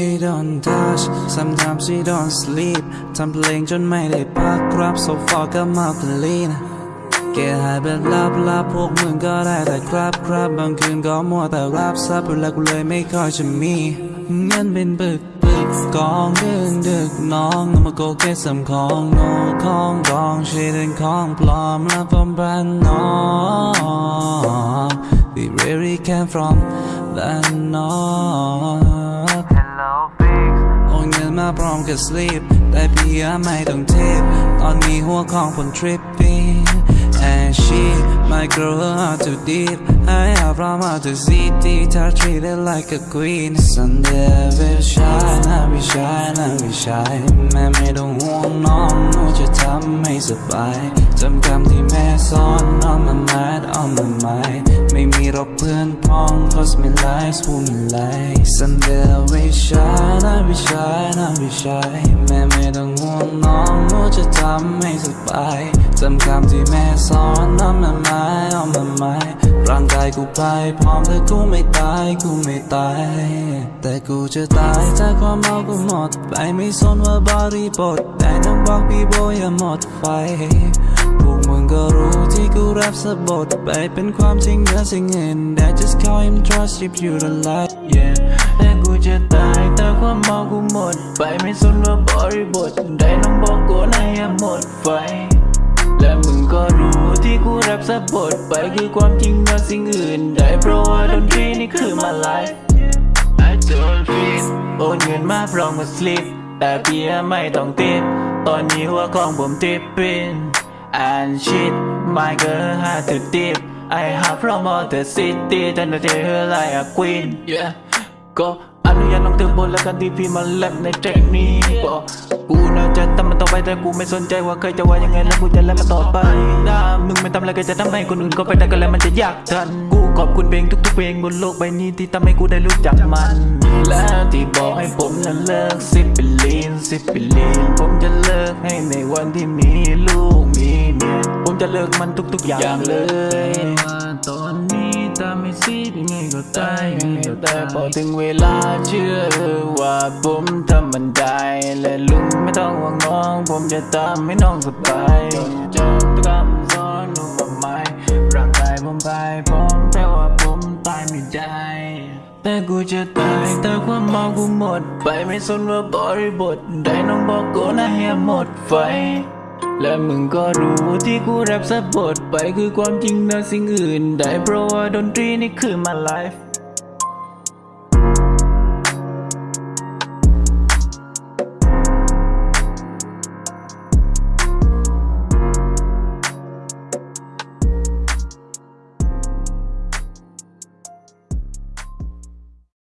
He don't touch sometimes he don't sleep ทำเพลงจนไม่ได้พักครับ so far ก็มาคลีนเกหายแบบลับลับพวกมึงก็ได้แต่ครับครับบางคืนก็มัวแต่รับทรับอยู่แล้วกูเลยไม่ค่อยจะมีเงินเป็นปึก กกองดึกดึกน้องเอามาโกเกตสำของโนของกองชีดินของปลอมและปลอมแบรนด์น้อง we really came from the north Hello fix โอนเงินมาพร้อมกับ sleep แต่พี่ยังไม่ต้องทิปตอนนี้หัวของผม tripping and she my girl her heart too deep I have from her to city to treat it like a queen Sunday ไม่ใช่นะไม่ใช่แม่ไม่ต้องห่วงน้องหนูจะทำให้สบายจำคำที่แม่สอน on my mind on my mind ไม่มีหรอกเพื่อนพ้อง cause my life's full of light Sunday I will shine I will shine I will shine แม่ไม่ต้องห่วงน้องหนูจะทำให้สบายจำคำที่แม่สอน on my mind on my mind ร่างกายกูไปพร้อมแต่กูไม่ตายกูไม่ตาย แต่กูจะตายจาความเมากูหมดไปไม่สนว่าบริบทแต่ต้องบอกพี่โบอย่าหมดไฟพวกมึงก็รู้ กูแรปสะบดไปเป็นความจริงเหนือสิ่งอื่น That just call him trust if you the light yeah แต่กูจะตายแต่ความเมากูหมด ไปไม่สนว่าบริบทใดน้องบอกกูนายหมดไฟ และมึงก็รู้ที่กูแรปสะบทไปคือความจริงเหนือสิ่งอื่นใดเพราะว่าดนตรีนี่คือมาไลฟ์ I don't feel โอนเงินมาพร้อมกับสลิปแต่เพียไม่ต้องติดตอนนี้หัวของผมติดปิน and shit my girl had to dip I have from all the city จนได้เธอ like a queen yeah ก็อนุญาตน้องเธอบนแล้วกันที่พี่มาแลบในเทร็กนี้บอกกูน่าจะทำมันต่อไปแต่กูไม่สนใจว่าใครจะว่ายังไงแล้วกูจะแลบมันต่อไปนะมึงไม่ทำอะไรก็จะทำให้คนอื่นก็ไปได้ก็แล้วมันจะยากทันกู ขอบคุณเพลงทุกๆเพลงบนโลกใบนี้ที่ทำให้กูได้รู้จักมัน แล้วที่บอกให้ผมนั้นเลิกซิปเปลีนซิปเปลีนผมจะเลิกให้ในวันที่มีลูกมีเมียผมจะเลิกมันทุกๆอย่างเลยว่าตอนนี้ถ้าไม่ซีดยังไงก็ตายยังไงก็ตายพอถึงเวลาเชื่อว่าผมทำมันได้และลุงไม่ต้องห่วงน้อง ผมจะทำให้น้องสบายจบทุกคำสอนหนูมาไหมร่างกาย ผมไปผมแต่ว่าผมตายไม่ได้ แต่กูจะตายแต่ความเมากูหมด ไปไม่สนว่าบริบทใดน้องบอกกูนะเฮียหมดไฟ และมึงก็รู้ที่กูแรปสะบทไปคือความจริงนะสิ่งอื่น ได้เพราะว่าดนตรีนี่คือมาไลฟ์